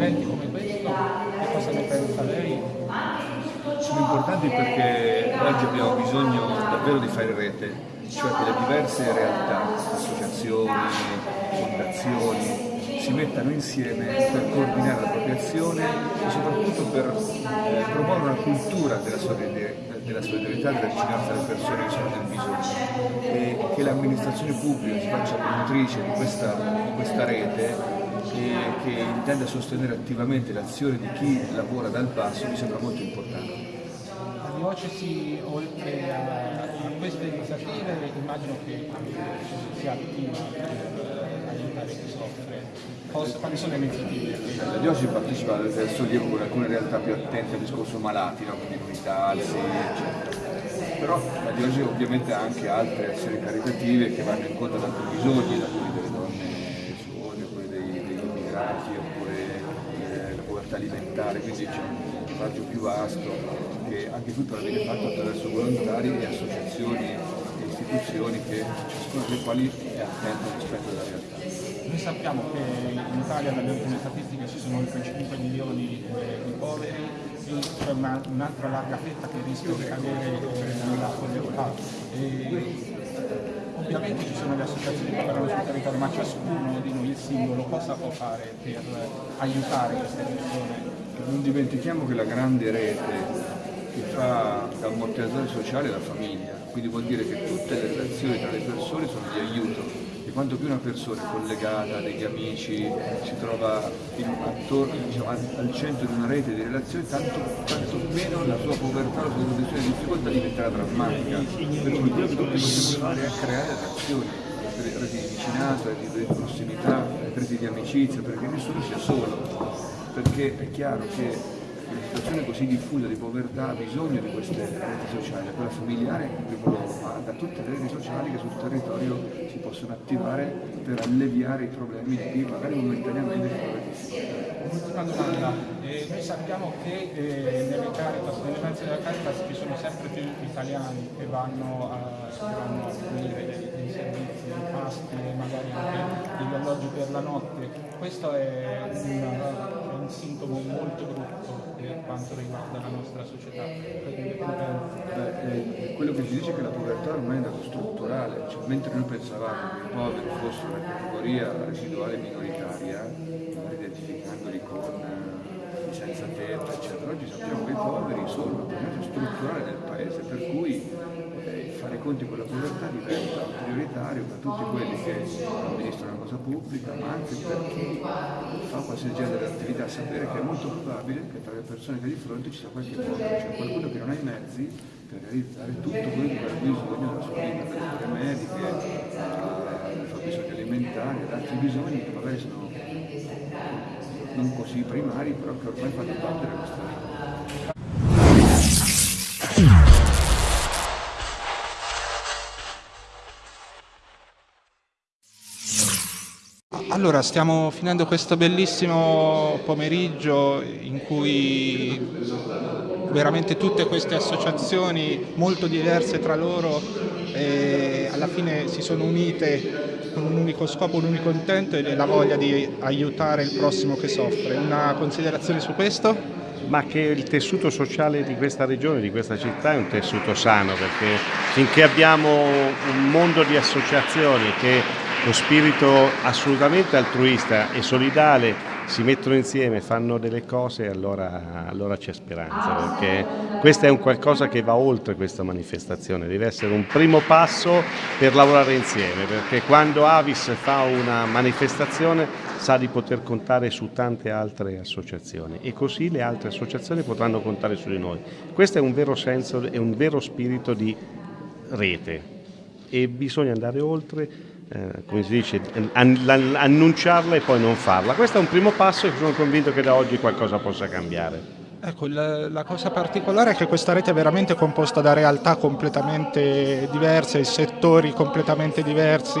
Eventi come questo, che cosa ne pensa lei? Sono importanti perché oggi abbiamo bisogno davvero di fare rete, cioè che le diverse realtà, associazioni, fondazioni, si mettano insieme per coordinare la propria azione e soprattutto per eh, promuovere una cultura della solidarietà, della vicinanza alle persone che sono nel bisogno e che l'amministrazione pubblica si faccia promotrice di questa, di questa rete che intenda sostenere attivamente l'azione di chi lavora dal basso mi sembra molto importante. La diocesi oltre a, a queste iniziative immagino che sia attiva per aiutare chi soffre quali sono le iniziative? La diocesi partecipa al sollievo con alcune realtà più attente al discorso malati, no? quindi alzi, eccetera. Però la diocesi ovviamente ha anche altre azioni caritative che vanno incontro ad altri bisogni, da quelli delle donne suore, quelli dei, degli immigrati, oppure povertà alimentare, quindi c'è un raggio più vasto che anche tutto viene fatto attraverso volontari e associazioni e istituzioni che ciascuna delle quali è attenta rispetto alla realtà. Noi sappiamo che in Italia dalle ultime statistiche ci sono oltre 5 milioni eh, di poveri e c'è un'altra un larga fetta che rischia di cadere eh, nella povertà. Ovviamente ci sono le associazioni che lavorano sul territorio, ma ciascuno di noi, il singolo, cosa può fare per aiutare queste persone? Non dimentichiamo che la grande rete che fa da ammortizzatore sociale è la famiglia, quindi vuol dire che tutte le relazioni tra le persone sono e quanto più una persona è collegata, degli amici, si trova in, attorno, diciamo, al centro di una rete di relazioni, tanto, tanto, meno la sua povertà, la sua condizione di difficoltà diventerà drammatica. Perché quello che possiamo fare è creare relazioni, reti di vicinanza, reti di prossimità, reti di amicizia, perché nessuno sia solo. Perché è chiaro che una situazione così diffusa di povertà ha bisogno di queste reti sociali, quella familiare in primo luogo, ma da tutte le reti sociali che sul territorio si possono attivare per alleviare i problemi di chi magari momentaneamente in difficoltà. Un'ultima domanda, eh, noi sappiamo che eh, nelle Caritas, nelle mense della Caritas ci sono sempre più italiani che vanno a, fornire dei servizi, dei pasti, magari anche degli alloggi per la notte. Questo è un sintomo molto brutto per quanto riguarda la nostra società. Beh, eh, quello che si dice è che la povertà ormai è un dato strutturale, cioè, mentre noi pensavamo che i poveri fossero una categoria residuale minoritaria, identificandoli con eh, senza tetto, eccetera, oggi sappiamo che i poveri sono una problema strutturale del paese, per cui fare conti con la povertà diventa prioritario per tutti quelli che amministrano la cosa pubblica, ma anche per chi fa qualsiasi genere di attività, sapere che è molto probabile che tra le persone che hai di fronte ci sia qualche povero, cioè qualcuno che non ha i mezzi per realizzare tutto quello cui ha bisogno della sua vita, per cure mediche, i fabbisogni alimentari ed altri bisogni che magari sono non così primari, però che ormai fanno parte della nostra vita. Allora, stiamo finendo questo bellissimo pomeriggio in cui veramente tutte queste associazioni molto diverse tra loro alla fine si sono unite con un unico scopo, un unico intento ed è la voglia di aiutare il prossimo che soffre. Una considerazione su questo? ma che il tessuto sociale di questa regione, di questa città è un tessuto sano perché finché abbiamo un mondo di associazioni che con spirito assolutamente altruista e solidale si mettono insieme, fanno delle cose, allora, allora c'è speranza, perché questo è un qualcosa che va oltre questa manifestazione, deve essere un primo passo per lavorare insieme, perché quando Avis fa una manifestazione sa di poter contare su tante altre associazioni e così le altre associazioni potranno contare su di noi. Questo è un vero senso e un vero spirito di rete e bisogna andare oltre eh, come si dice, annunciarla e poi non farla. Questo è un primo passo e sono convinto che da oggi qualcosa possa cambiare. Ecco, la, la, cosa particolare è che questa rete è veramente composta da realtà completamente diverse, settori completamente diversi,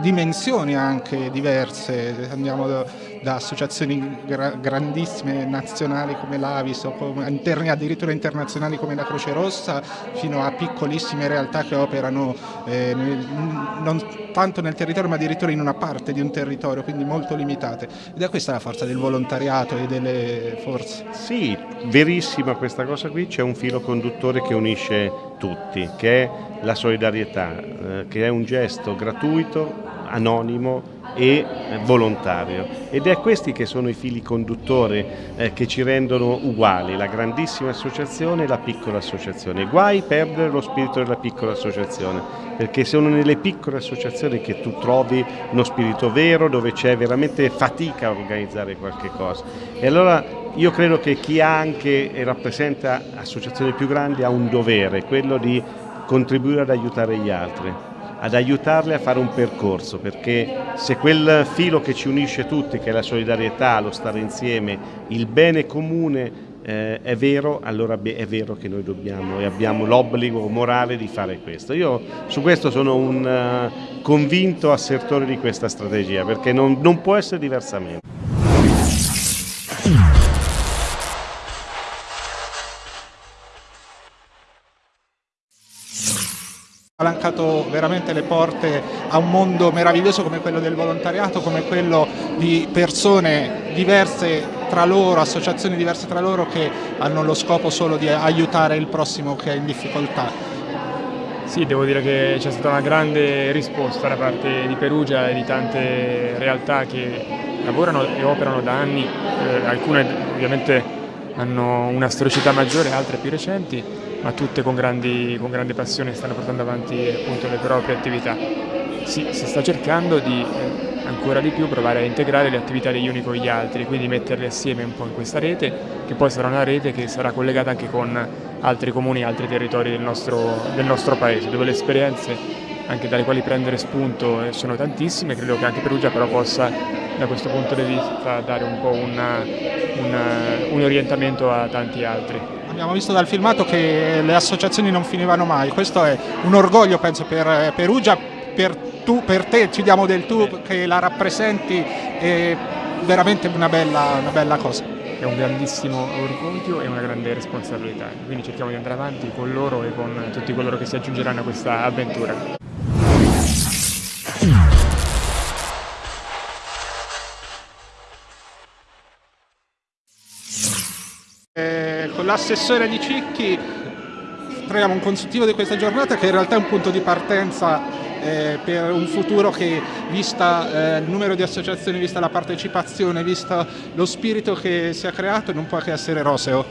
dimensioni anche diverse. Andiamo da, da associazioni gra grandissime nazionali come l'Avis o come, addirittura internazionali come la Croce Rossa fino a piccolissime realtà che operano eh, nel, non tanto nel territorio ma addirittura in una parte di un territorio, quindi molto limitate. Ed è questa la forza del volontariato e delle forze. Sì, verissima questa cosa qui, c'è un filo conduttore che unisce tutti, che è la solidarietà, eh, che è un gesto gratuito, anonimo e volontario ed è questi che sono i fili conduttori eh, che ci rendono uguali, la grandissima associazione e la piccola associazione. Guai perdere lo spirito della piccola associazione, perché sono nelle piccole associazioni che tu trovi uno spirito vero, dove c'è veramente fatica a organizzare qualche cosa. E allora io credo che chi ha anche e rappresenta associazioni più grandi ha un dovere, quello di contribuire ad aiutare gli altri ad aiutarle a fare un percorso, perché se quel filo che ci unisce tutti, che è la solidarietà, lo stare insieme, il bene comune eh, è vero, allora è vero che noi dobbiamo e abbiamo l'obbligo morale di fare questo. Io su questo sono un uh, convinto assertore di questa strategia, perché non, non può essere diversamente. Spalancato veramente le porte a un mondo meraviglioso come quello del volontariato, come quello di persone diverse tra loro, associazioni diverse tra loro che hanno lo scopo solo di aiutare il prossimo che è in difficoltà. Sì, devo dire che c'è stata una grande risposta da parte di Perugia e di tante realtà che lavorano e operano da anni, eh, alcune ovviamente hanno una storicità maggiore, altre più recenti, ma tutte con, grandi, con grande passione stanno portando avanti appunto, le proprie attività. Si, si sta cercando di eh, ancora di più provare a integrare le attività degli uni con gli altri, quindi metterle assieme un po' in questa rete, che poi sarà una rete che sarà collegata anche con altri comuni e altri territori del nostro, del nostro paese, dove le esperienze anche dalle quali prendere spunto eh, sono tantissime, credo che anche Perugia però possa da questo punto di vista dare un po' una, una, un orientamento a tanti altri. Abbiamo visto dal filmato che le associazioni non finivano mai, questo è un orgoglio penso per Perugia, per, tu, per te ci diamo del tu che la rappresenti, è veramente una bella, una bella cosa è un grandissimo orgoglio e una grande responsabilità, quindi cerchiamo di andare avanti con loro e con tutti coloro che si aggiungeranno a questa avventura. L'assessore di Cicchi troviamo un consultivo di questa giornata che in realtà è un punto di partenza eh, per un futuro che, vista eh, il numero di associazioni, vista la partecipazione, vista lo spirito che si è creato, non può che essere roseo.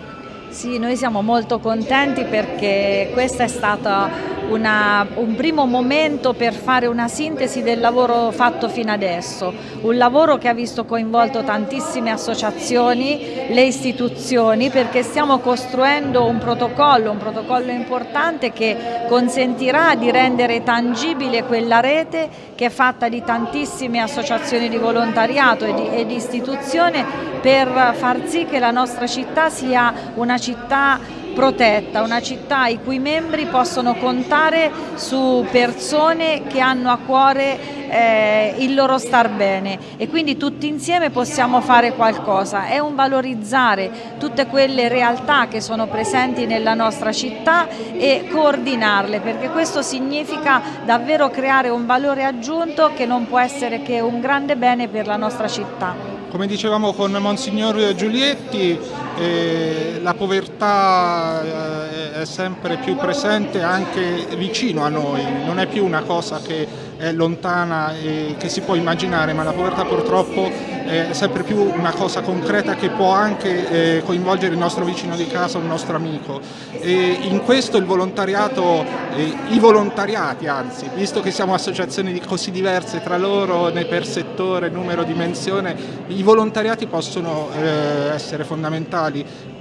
Sì, noi siamo molto contenti perché questo è stato una, un primo momento per fare una sintesi del lavoro fatto fino adesso, un lavoro che ha visto coinvolto tantissime associazioni, le istituzioni perché stiamo costruendo un protocollo, un protocollo importante che consentirà di rendere tangibile quella rete che è fatta di tantissime associazioni di volontariato e di, e di istituzione per far sì che la nostra città sia una città protetta, una città i cui membri possono contare su persone che hanno a cuore eh, il loro star bene e quindi tutti insieme possiamo fare qualcosa, è un valorizzare tutte quelle realtà che sono presenti nella nostra città e coordinarle perché questo significa davvero creare un valore aggiunto che non può essere che un grande bene per la nostra città. Come dicevamo con Monsignor Giulietti, eh, la povertà eh, è sempre più presente anche vicino a noi, non è più una cosa che è lontana e che si può immaginare, ma la povertà purtroppo è sempre più una cosa concreta che può anche eh, coinvolgere il nostro vicino di casa, un nostro amico. E in questo il volontariato, eh, i volontariati anzi, visto che siamo associazioni così diverse tra loro per settore, numero, dimensione, i volontariati possono eh, essere fondamentali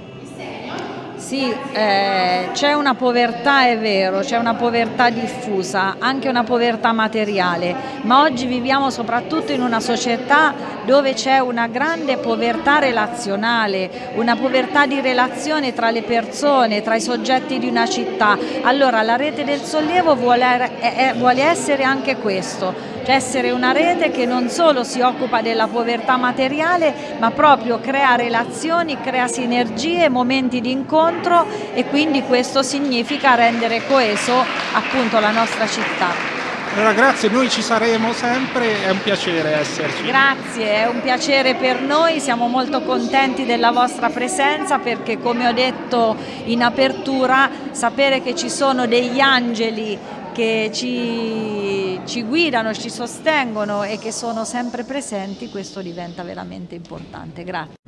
sì, eh, c'è una povertà, è vero, c'è una povertà diffusa, anche una povertà materiale, ma oggi viviamo soprattutto in una società dove c'è una grande povertà relazionale, una povertà di relazione tra le persone, tra i soggetti di una città. Allora la rete del sollievo vuole, vuole essere anche questo, cioè essere una rete che non solo si occupa della povertà materiale ma proprio crea relazioni, crea sinergie, momenti di incontro e quindi questo significa rendere coeso appunto la nostra città. Allora grazie, noi ci saremo sempre, è un piacere esserci. Grazie, è un piacere per noi, siamo molto contenti della vostra presenza perché come ho detto in apertura sapere che ci sono degli angeli che ci, ci guidano, ci sostengono e che sono sempre presenti, questo diventa veramente importante. Grazie.